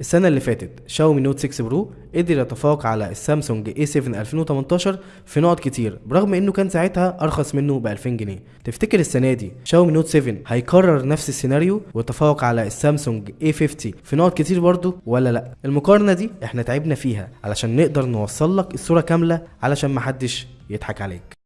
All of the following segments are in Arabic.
السنة اللي فاتت شاومي Note 6 Pro قدر يتفوق على السامسونج A7 2018 في نقط كتير برغم إنه كان ساعتها أرخص منه ب 2000 جنيه. تفتكر السنة دي شاومي Note 7 هيكرر نفس السيناريو ويتفوق على السامسونج A50 في نقط كتير برضه ولا لأ؟ المقارنة دي إحنا تعبنا فيها علشان نقدر نوصل لك الصورة كاملة علشان محدش يضحك عليك.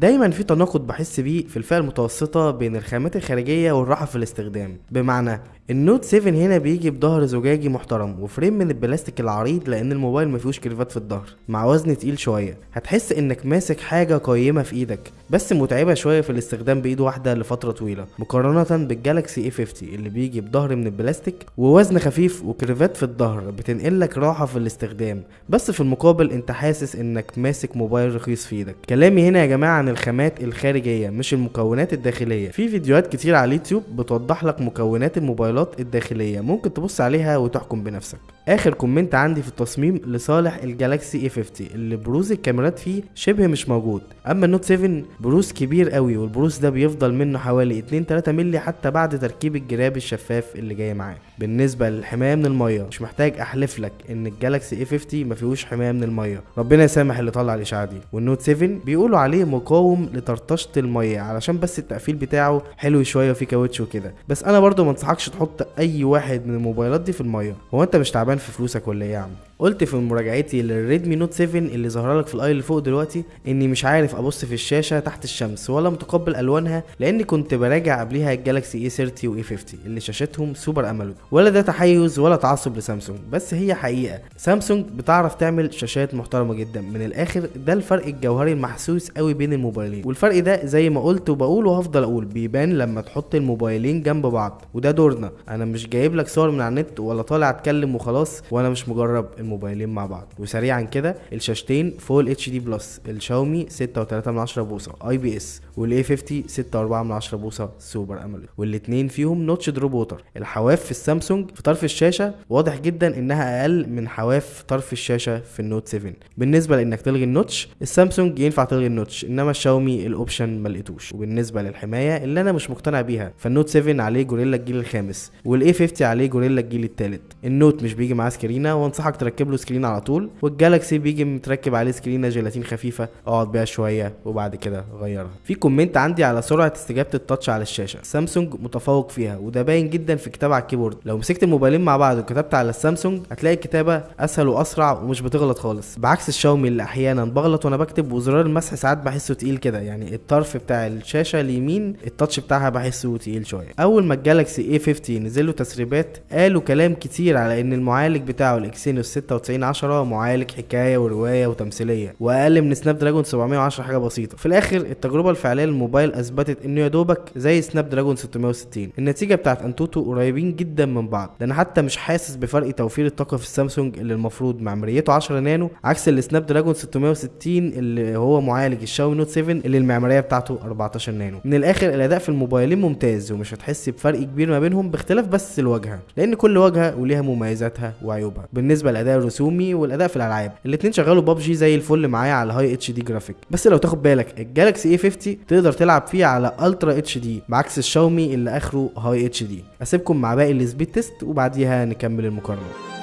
دايما في تناقض بحس بيه في الفئة المتوسطة بين الخامات الخارجية والراحة في الاستخدام. بمعنى ال Note 7 هنا بيجي بظهر زجاجي محترم و frame من البلاستيك العريض لأن الموبايل ما فيهوش كيرفات في الظهر. مع وزن تقيل شوية هتحس إنك ماسك حاجة قيمة في إيدك بس متعبة شوية في الاستخدام بإيد واحدة لفترة طويلة. مقارنة بال Galaxy A50 اللي بيجي بظهر من البلاستيك ووزن خفيف وكيرفات في الظهر بتنقلك راحة في الاستخدام بس في المقابل أنت حاسس إنك ماسك موبايل رخيص في إيدك. كلامي هنا يا جماعة عن الخامات الخارجية مش المكونات الداخلية. في فيديوهات كتير على اليوتيوب بتوضح لك مكونات الموبايلات الداخلية. ممكن تبص عليها وتحكم بنفسك. آخر comment عندي في التصميم لصالح ال Galaxy A50 اللي بروز الكاميرات فيه شبه مش موجود. أما ال Note 7 بروز كبير قوي والبروز ده بيفضل منه حوالي 2 3 مللي حتى بعد تركيب الجراب الشفاف اللي جاي معاه. بالنسبة للحماية من المية مش محتاج أحلف لك إن ال Galaxy A50 ما فيهوش حماية من المية. ربنا يسامح اللي طلع الاشاعه دي. وال Note 7 بيقولوا عليه مقاوم لطرطشة المية علشان بس التقفيل بتاعه حلو شوية وفيه كاوتش وكده. بس أنا برضو ما انصحكش تحط أي واحد من الموبايلات دي في المية. هو أنت مش تعبان في فلوسك ولا إيه يا عم؟ قلت في مراجعتي لل Redmi Note 7 اللي ظهر لك في ال i اللي فوق دلوقتي إني مش عارف أبص في الشاشة تحت الشمس ولا متقبل ألوانها لأني كنت براجع قبليها ال Galaxy A30 و A50 اللي شاشتهم Super AMOLED ولا ده تحيز ولا تعصب لسامسونج بس هي حقيقة. سامسونج بتعرف تعمل شاشات محترمة جدا. من الآخر ده الفرق الجوهري المحسوس قوي بين الموبايلين. والفرق ده زي ما قلت وبقول وهفضل أقول بيبان لما تحط الموبايلين جنب بعض. وده دورنا. أنا مش جايب لك صور من على النت ولا طالع أتكلم وخلاص وأنا مش مجرب. الموبايلين مع بعض. وسريعا كده الشاشتين Full HD Plus الشاومي 6.3 من 10 بوصة IPS وال A 50 6.4 من 10 بوصة Super AMOLED والاتنين فيهم notch drop water. الحواف في السامسونج في طرف الشاشة واضح جدا إنها أقل من حواف طرف الشاشة في ال Note 7 بالنسبة لإنك تلغي ال notch السامسونج ينفع تلغي ال notch إنما الشاومي ال option ما لقيتوش. وبالنسبة للحماية اللي أنا مش مقتنع بيها فال Note 7 عليه Gorilla الجيل الخامس وال A50 عليه Gorilla الجيل الثالث ال Note مش بيجي معاه screen ة وأنصحك تركب له screen على طول وال Galaxy بيجي متركب عليه screen ة جيلاتين خفيفة أقعد بيها شوية وبعد كده غيرها في comment عندي على سرعة استجابة ال touch على الشاشة سامسونج متفوق فيها وده باين جدا في الكتابه على ال keyboard. لو مسكت الموبايلين مع بعض وكتبت على السامسونج هتلاقي الكتابة أسهل وأسرع ومش بتغلط خالص. بعكس الشاومي اللي أحيانا بغلط وأنا بكتب وزرار المسح ساعات بحسه تقيل كده يعني الطرف بتاع الشاشة اليمين ال touch بتاعها بحسه تقيل شوية. أول ما ال Galaxy A50 نزل له تسريبات قالوا كلام كتير على إن المعالج بتاعه ال Exynos 9610 معالج حكاية ورواية وتمثيلية وأقل من Snapdragon 710 حاجة بسيطة. في الآخر التجربة الفعلية للموبايل أثبتت إنه يا دوبك زي Snapdragon 660 النتيجة بتاعت AnTuTu قريبين جدا من بعض ده أنا حتى مش حاسس بفرق توفير الطاقة في السامسونج اللي المفروض معماريته 10 نانو عكس ال Snapdragon 660 اللي هو معالج الشاومي Note 7 اللي المعمارية بتاعته 14 نانو. من الآخر الأداء في الموبايلين ممتاز ومش هتحس بفرق كبير ما بينهم باختلاف بس الواجهة لأن كل واجهة وليها مميزاتها وعيوبها. بالنسبة للاداء الرسومي والأداء في الألعاب. الاتنين شغالوا ببجي زي الفل معايا على high HD graphic بس لو تاخد بالك ال Galaxy A50 تقدر تلعب فيه على Ultra HD بعكس الشاومي اللي آخره هاي اتش دي أسيبكم مع باقي ال speed test وبعديها نكمل المقارنة.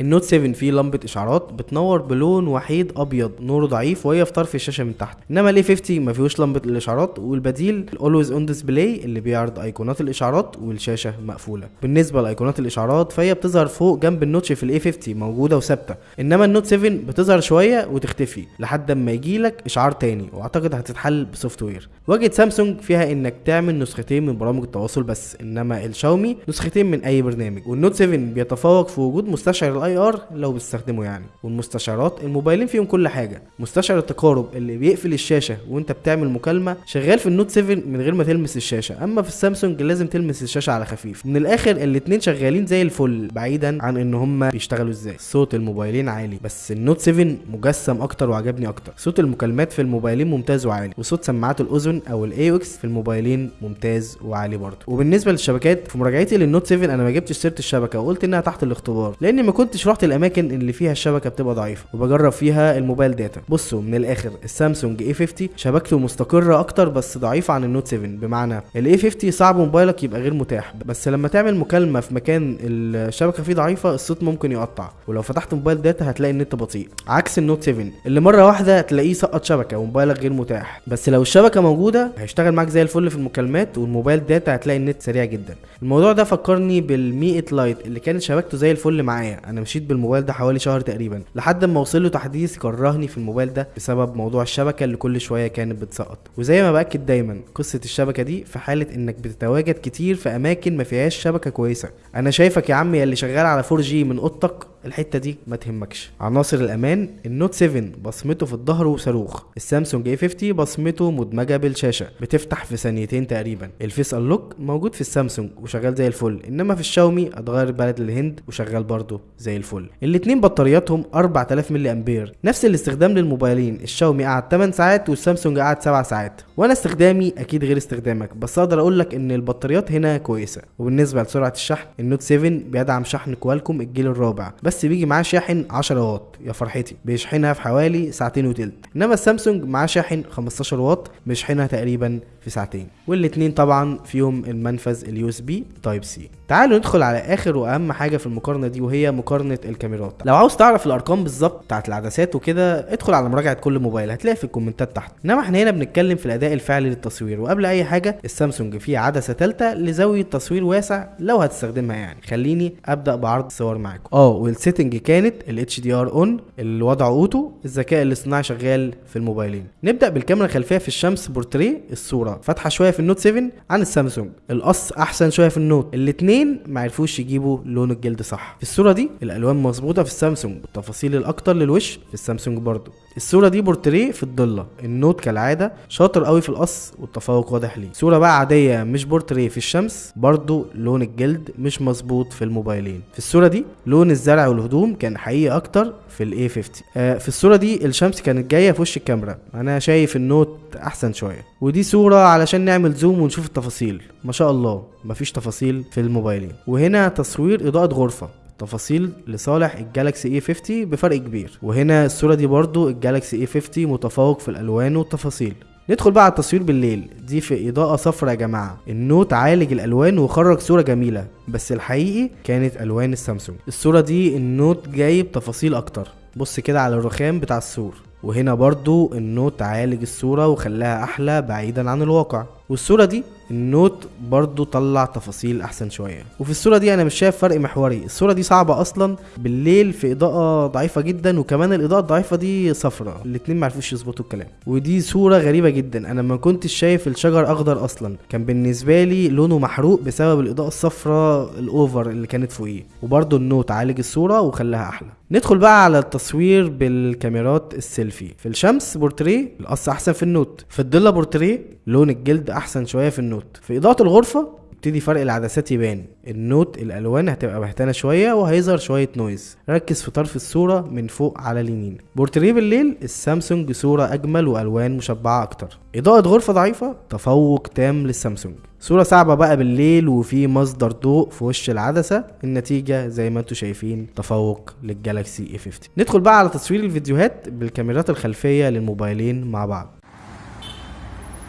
ال Note 7 فيه لمبة إشعارات بتنور بلون وحيد أبيض نوره ضعيف وهي في طرف الشاشة من تحت. إنما ال A50 ما فيهوش لمبة الإشعارات والبديل ال always on display اللي بيعرض أيقونات الإشعارات والشاشة مقفولة. بالنسبة لأيقونات الإشعارات فهي بتظهر فوق جنب ال notch في ال A50 موجودة وثابتة. إنما ال Note 7 بتظهر شوية وتختفي لحد اما يجي لك إشعار تاني وأعتقد هتتحل ب software. واجهة سامسونج فيها إنك تعمل نسختين من برامج التواصل بس إنما الشاومي نسختين من أي برنامج. وال Note 7 بيتفوق في وجود مستشعر ال IR لو بتستخدمه يعني. والمستشعرات الموبايلين فيهم كل حاجة. مستشعر التقارب اللي بيقفل الشاشة وانت بتعمل مكالمة شغال في ال Note 7 من غير ما تلمس الشاشة. أما في السامسونج لازم تلمس الشاشة على خفيف. من الآخر الاتنين شغالين زي الفل بعيدا عن إن هما بيشتغلوا إزاي. صوت الموبايلين عالي بس ال Note 7 مجسم أكتر وعجبني أكتر. صوت المكالمات في الموبايلين ممتاز وعالي وصوت سماعات الأذن أو ال AUX في الموبايلين ممتاز وعالي برضه. وبالنسبة للشبكات في مراجعتي لل Note 7 أنا ما جبتش سيرة الشبكة وقلت إنها تحت الاختبار لأني ما كنتش رحت الأماكن اللي فيها الشبكة بتبقى ضعيفة وبجرب فيها ال mobile data بصوا من الآخر السامسونج A50 شبكته مستقرة أكتر بس ضعيفة عن ال Note 7 بمعنى ال A50 صعب موبايلك يبقى غير متاح بس لما تعمل مكالمة في مكان الشبكة فيه ضعيفة الصوت ممكن يقطع. ولو فتحت mobile data هتلاقي النت بطيء. عكس ال Note 7 اللي مرة واحدة تلاقيه سقط شبكة وموبايلك غير متاح. بس لو الشبكة موجودة هيشتغل معاك زي الفل في المكالمات وال mobile data هتلاقي النت سريع جدا. الموضوع ده فكرني بال Mi 8 Lite اللي كانت شبكته زي الفل معايا. أنا مشيت بالموبايل ده حوالي شهر تقريبا لحد ما وصل له تحديث كرهني في الموبايل ده بسبب موضوع الشبكة اللي كل شوية كانت بتسقط. وزي ما بأكد دايما قصة الشبكة دي في حالة إنك بتتواجد كتير في أماكن ما فيهاش شبكة كويسة. أنا شايفك يا عم يا اللي شغال على 4G من أوضتك الحتة دي ما تهمكش. عناصر الأمان ال Note 7 بصمته في الظهر وصاروخ. السامسونج A50 بصمته مدمجة بالشاشة بتفتح في ثانيتين تقريبا. ال face unlock موجود في السامسونج وشغال زي الفل إنما في الشاومي اتغير بلد للهند وشغال برضه زي الفل. الاتنين بطارياتهم 4000 ملي أمبير. نفس الاستخدام للموبايلين الشاومي قعد 8 ساعات والسامسونج قعد 7 ساعات. وأنا استخدامي أكيد غير استخدامك بس أقدر أقول لك إن البطاريات هنا كويسة. وبالنسبة لسرعة الشحن النوت 7 بيدعم شحن كوالكوم الجيل الرابع. بس بيجي معاه شاحن 10 واط. يا فرحتي بيشحنها في حوالي ساعتين وتلت. إنما السامسونج معاه شاحن 15 واط بيشحنها تقريبا في ساعتين. والاتنين طبعا فيهم المنفذ ال USB Type-C تعالوا ندخل على آخر وأهم حاجة في المقارنة دي وهي مقارنة الكاميرات. لو عاوز تعرف الأرقام بالظبط بتاعت العدسات وكده ادخل على مراجعة كل موبايل هتلاقي في الكومنتات تحت. إنما إحنا هنا بنتكلم في الأداء الفعلي للتصوير. وقبل أي حاجة السامسونج فيه عدسة ثالثه لزاوية تصوير واسع لو هتستخدمها يعني. خليني أبدأ بعرض صور معاكم. آه وال setting كانت ال HDR on الوضع auto الذكاء الاصطناعي شغال في الموبايلين. نبدأ بالكاميرا الخلفية في الشمس بورتريه الصورة. فاتحة شوية في النوت 7 عن السامسونج. القص أحسن شوية في النوت. الاثنين ما عرفوش يجيبوا لون الجلد صح. في الصورة دي الألوان مظبوطة في السامسونج. والتفاصيل الأكتر للوش في السامسونج برضو. الصورة دي بورتريه في الضلة. النوت كالعادة شاطر قوي في القص والتفوق واضح ليه. صورة بقى عادية مش بورتريه في الشمس برضو لون الجلد مش مظبوط في الموبايلين. في الصورة دي لون الزرع والهدوم كان حقيقي أكتر في ال A 50 آه في الصورة دي الشمس كانت جاية في وش الكاميرا. أنا شايف النوت أحسن شوية. ودي صورة علشان نعمل zoom ونشوف التفاصيل. ما شاء الله مفيش تفاصيل في الموبايلين. وهنا تصوير إضاءة غرفة. تفاصيل لصالح الجالاكسي A 50 بفرق كبير. وهنا الصورة دي برضو الجالاكسي A 50 متفوق في الألوان والتفاصيل. ندخل بقى على التصوير بالليل. دي في إضاءة صفرا يا جماعة. النوت عالج الألوان وخرج صورة جميلة. بس الحقيقي كانت ألوان السامسونج. الصورة دي النوت جايب تفاصيل أكتر. بص كده على الرخام بتاع السور. وهنا برضو النوت عالج الصورة وخلاها أحلى بعيدا عن الواقع. والصورة دي النوت برضو طلع تفاصيل أحسن شوية. وفي الصورة دي أنا مش شايف فرق محوري. الصورة دي صعبة أصلا. بالليل في إضاءة ضعيفة جدا وكمان الإضاءة الضعيفة دي صفرة. الاتنين معرفوش يظبطوا الكلام. ودي صورة غريبة جدا. أنا ما كنتش شايف الشجر أخضر أصلا. كان بالنسبة لي لونه محروق بسبب الإضاءة الصفراء ال over اللي كانت فوقيه. وبرضو النوت عالج الصورة وخلاها أحلى. ندخل بقى على التصوير بالكاميرات السيلفي. في الشمس بورتريه القص أحسن في النوت. في الضله بورتريه لون الجلد أحسن شوية في النوت. في إضاءة الغرفة يبتدي فرق العدسات يبان. النوت الألوان هتبقى بهتانة شوية وهيظهر شوية noise ركز في طرف الصورة من فوق على اليمين. بورتريه بالليل السامسونج صورة أجمل وألوان مشبعة أكتر. إضاءة غرفة ضعيفة تفوق تام للسامسونج. صورة صعبة بقى بالليل وفي مصدر ضوء في وش العدسة. النتيجة زي ما أنتم شايفين تفوق للجالاكسي A 50 ندخل بقى على تصوير الفيديوهات بالكاميرات الخلفية للموبايلين مع بعض.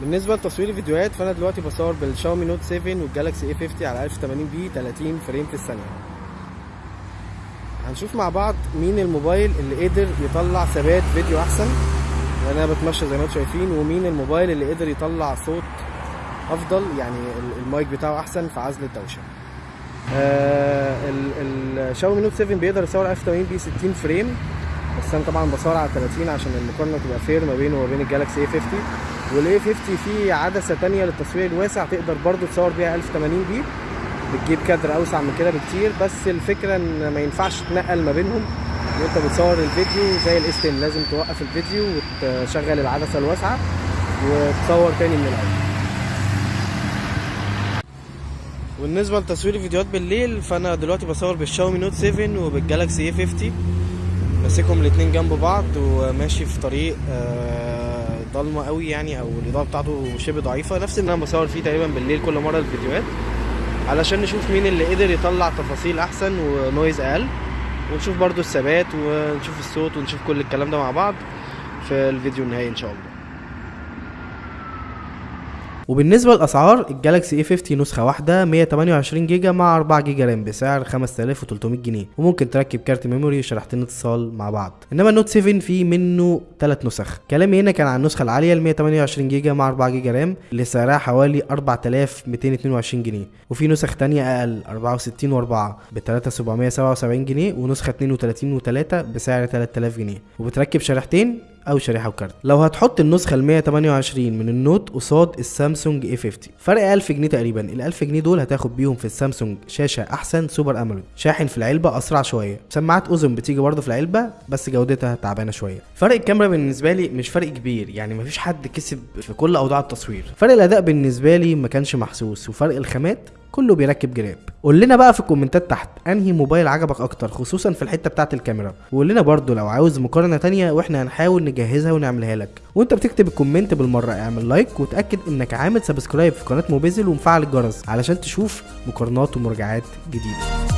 بالنسبة لتصوير الفيديوهات فأنا دلوقتي بصور بالشاومي نوت 7 والجالاكسي A 50 على 1080 p 30 frame في الثانية. هنشوف مع بعض مين الموبايل اللي قدر يطلع ثبات فيديو أحسن. وأنا بتمشى زي ما أنتم شايفين ومين الموبايل اللي قدر يطلع صوت أفضل يعني المايك بتاعه أحسن في عزل الدوشة. آه الشاومي نوت 7 بيقدر يصور 1080 p 60 frame. بس أنا طبعا بصور على 30 عشان المقارنه تبقى fair ما بينه وما بين الجالاكسي A 50 وال A 50 فيه عدسة تانية للتصوير الواسع تقدر برضو تصور بيها 1080 p. بتجيب كادر أوسع من كده بكتير بس الفكرة إن ما ينفعش تنقل ما بينهم. وأنت بتصور الفيديو زي ال S 10 لازم توقف الفيديو وتشغل العدسة الواسعة وتصور تاني من الأول. بالنسبة لتصوير الفيديوهات بالليل فأنا دلوقتي بصور بالشاومي نوت 7 وبالجالاكسي A 50 ماسكهم الاتنين جنب بعض وماشي في طريق آه، ضلمة قوي يعني أو الإضاءة بتاعته شبه ضعيفة. نفس اللي أنا بصور فيه تقريبا بالليل كل مرة الفيديوهات. علشان نشوف مين اللي قدر يطلع تفاصيل أحسن و noise أقل. ونشوف برضو الثبات ونشوف الصوت ونشوف كل الكلام ده مع بعض في الفيديو النهائي إن شاء الله. وبالنسبة للأسعار الجالاكسي A 50 نسخة واحدة 128 جيجا مع 4 جيجا RAM بسعر 5300 جنيه. وممكن تركب كارت memory وشريحتين اتصال مع بعض. إنما النوت 7 فيه منه 3 نسخ. كلامي هنا كان عن النسخة العالية ال 128 جيجا مع 4 جيجا RAM اللي سعرها حوالي 4222 جنيه. وفي نسخ تانية أقل 64 و4 ب 3777 جنيه ونسخة 32 و3 بسعر 3000 جنيه. وبتركب شريحتين أو شريحة وكارت. لو هتحط النسخة ال 128 من النوت قصاد السامسونج A 50 فرق 1000 جنيه تقريبا. ال 1000 جنيه دول هتاخد بيهم في السامسونج شاشة أحسن Super AMOLED شاحن في العلبة أسرع شوية. سماعات اذن بتيجي برضه في العلبة بس جودتها تعبانة شوية. فرق الكاميرا بالنسبة لي مش فرق كبير يعني مفيش حد كسب في كل أوضاع التصوير. فرق الأداء بالنسبة لي ما كانش محسوس وفرق الخامات كله بيركب جراب. قول لنا بقى في الكومنتات تحت أنهي موبايل عجبك أكتر خصوصا في الحتة بتاعة الكاميرا. وقول لنا برضو لو عاوز مقارنة تانية وإحنا هنحاول نجهزها ونعملها لك. وأنت بتكتب ال comment بالمرة اعمل like وتأكد إنك عامل subscribe في قناة موبيزل ومفعل الجرس علشان تشوف مقارنات ومراجعات جديدة.